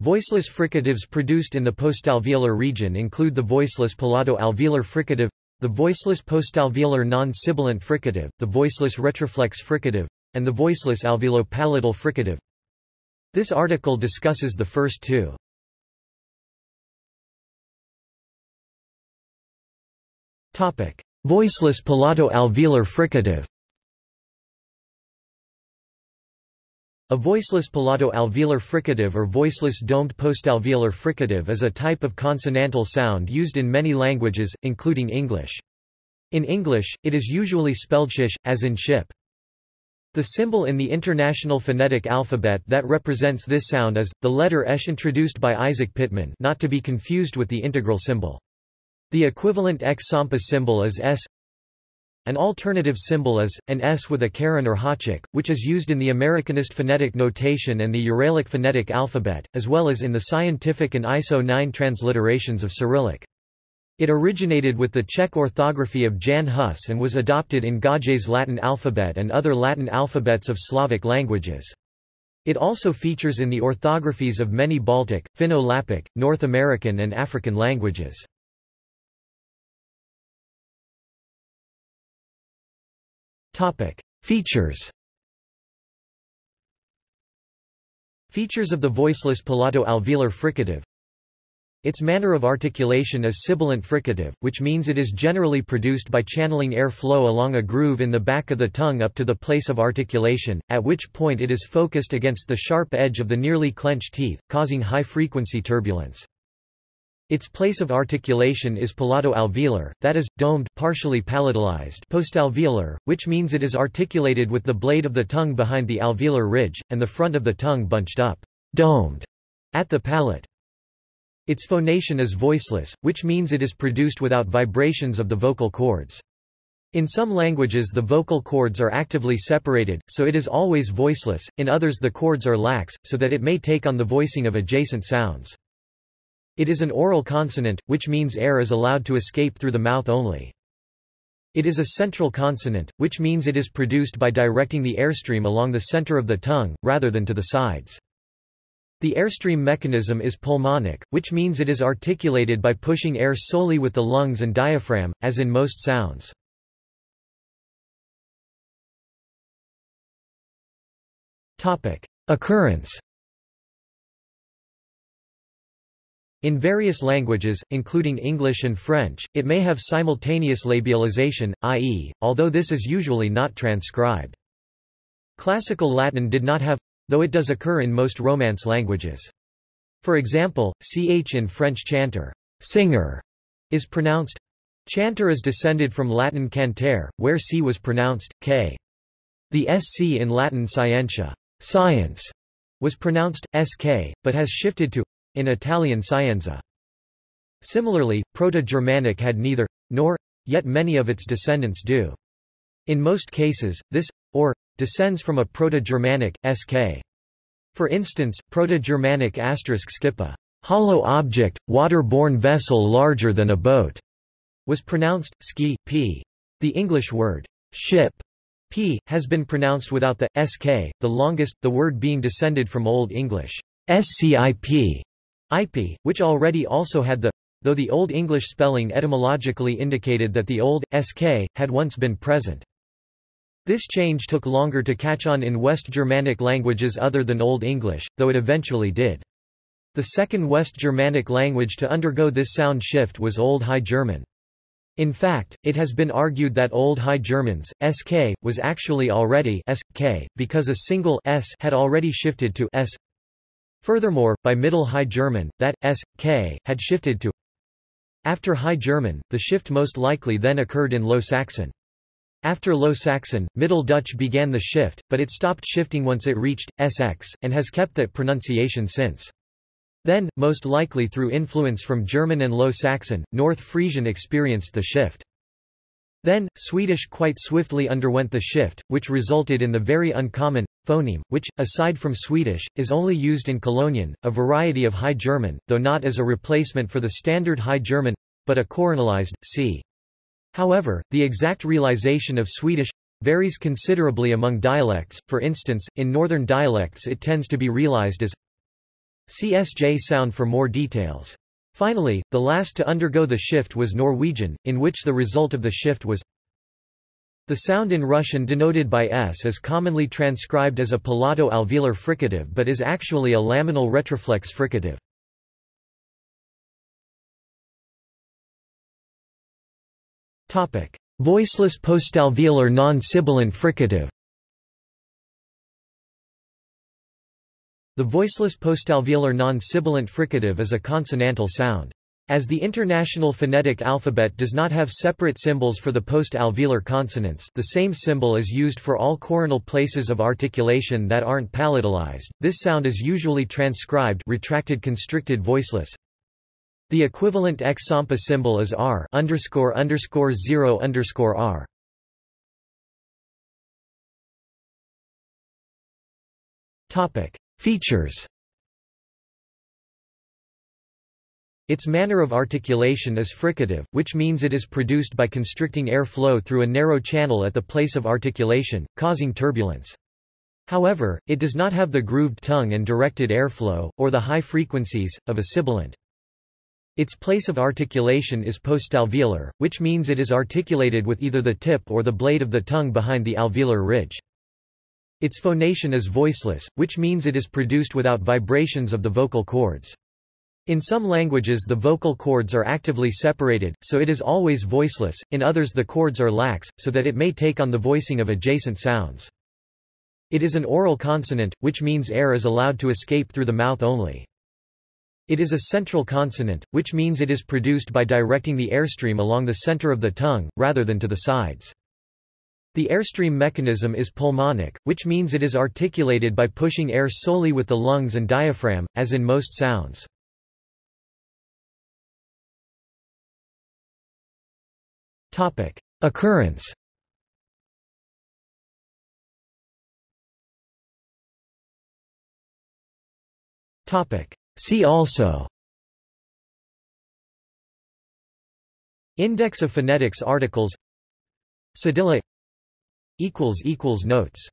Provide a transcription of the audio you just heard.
Voiceless fricatives produced in the postalveolar region include the voiceless palato-alveolar fricative, the voiceless postalveolar non-sibilant fricative, the voiceless retroflex fricative, and the voiceless alveolo-palatal fricative. This article discusses the first two. Topic: Voiceless palato-alveolar fricative. A voiceless palato-alveolar fricative or voiceless domed postalveolar fricative is a type of consonantal sound used in many languages, including English. In English, it is usually spelled shish, as in ship. The symbol in the International Phonetic Alphabet that represents this sound is, the letter esh introduced by Isaac Pitman not to be confused with the integral symbol. The equivalent X Sampa symbol is S an alternative symbol is, an S with a caron or háček, which is used in the Americanist phonetic notation and the Uralic phonetic alphabet, as well as in the scientific and ISO 9 transliterations of Cyrillic. It originated with the Czech orthography of Jan Hus and was adopted in Gaj's Latin alphabet and other Latin alphabets of Slavic languages. It also features in the orthographies of many Baltic, Finno-Lappic, North American and African languages. Features. Features of the voiceless palato-alveolar fricative. Its manner of articulation is sibilant fricative, which means it is generally produced by channeling air flow along a groove in the back of the tongue up to the place of articulation, at which point it is focused against the sharp edge of the nearly clenched teeth, causing high-frequency turbulence. Its place of articulation is palato-alveolar, that is, domed partially palatalized postalveolar, which means it is articulated with the blade of the tongue behind the alveolar ridge, and the front of the tongue bunched up domed at the palate. Its phonation is voiceless, which means it is produced without vibrations of the vocal cords. In some languages the vocal cords are actively separated, so it is always voiceless, in others the cords are lax, so that it may take on the voicing of adjacent sounds. It is an oral consonant, which means air is allowed to escape through the mouth only. It is a central consonant, which means it is produced by directing the airstream along the center of the tongue, rather than to the sides. The airstream mechanism is pulmonic, which means it is articulated by pushing air solely with the lungs and diaphragm, as in most sounds. Occurrence In various languages, including English and French, it may have simultaneous labialization, i.e., although this is usually not transcribed. Classical Latin did not have though it does occur in most Romance languages. For example, ch in French chanter, singer, is pronounced chanter is descended from Latin cantare, where c was pronounced k. The sc in Latin scientia, science, was pronounced sk, but has shifted to in Italian Scienza. Similarly, Proto-Germanic had neither, nor, yet many of its descendants do. In most cases, this, or, descends from a Proto-Germanic, sk. For instance, Proto-Germanic asterisk skippa, hollow object, water-borne vessel larger than a boat, was pronounced, ski, p. The English word, ship, p, has been pronounced without the, sk, the longest, the word being descended from Old English, scip, IP, which already also had the though the Old English spelling etymologically indicated that the old, sk, had once been present. This change took longer to catch on in West Germanic languages other than Old English, though it eventually did. The second West Germanic language to undergo this sound shift was Old High German. In fact, it has been argued that Old High German's, sk, was actually already sk, because a single s had already shifted to s Furthermore, by Middle High German, that s, k, had shifted to after High German, the shift most likely then occurred in Low Saxon. After Low Saxon, Middle Dutch began the shift, but it stopped shifting once it reached sx, and has kept that pronunciation since. Then, most likely through influence from German and Low Saxon, North Frisian experienced the shift. Then, Swedish quite swiftly underwent the shift, which resulted in the very uncommon phoneme, which, aside from Swedish, is only used in Colognian, a variety of High German, though not as a replacement for the standard High German, but a coronalized, c. However, the exact realization of Swedish varies considerably among dialects, for instance, in northern dialects it tends to be realized as CSJ sound for more details. Finally, the last to undergo the shift was Norwegian, in which the result of the shift was the sound in Russian denoted by s is commonly transcribed as a palato-alveolar fricative but is actually a laminal retroflex fricative. Voiceless postalveolar non-sibilant fricative The voiceless postalveolar non-sibilant fricative is a consonantal sound. As the International Phonetic Alphabet does not have separate symbols for the post-alveolar consonants the same symbol is used for all coronal places of articulation that aren't palatalized, this sound is usually transcribed retracted constricted voiceless. The equivalent X-SAMPA symbol is R underscore underscore 0 underscore R. Topic. Features Its manner of articulation is fricative, which means it is produced by constricting air flow through a narrow channel at the place of articulation, causing turbulence. However, it does not have the grooved tongue and directed airflow, or the high frequencies, of a sibilant. Its place of articulation is postalveolar, which means it is articulated with either the tip or the blade of the tongue behind the alveolar ridge. Its phonation is voiceless, which means it is produced without vibrations of the vocal cords. In some languages the vocal cords are actively separated, so it is always voiceless, in others the cords are lax, so that it may take on the voicing of adjacent sounds. It is an oral consonant, which means air is allowed to escape through the mouth only. It is a central consonant, which means it is produced by directing the airstream along the center of the tongue, rather than to the sides. The airstream mechanism is pulmonic, which means it is articulated by pushing air solely with the lungs and diaphragm, as in most sounds. Occurrence See also Index of phonetics articles Cedilla Notes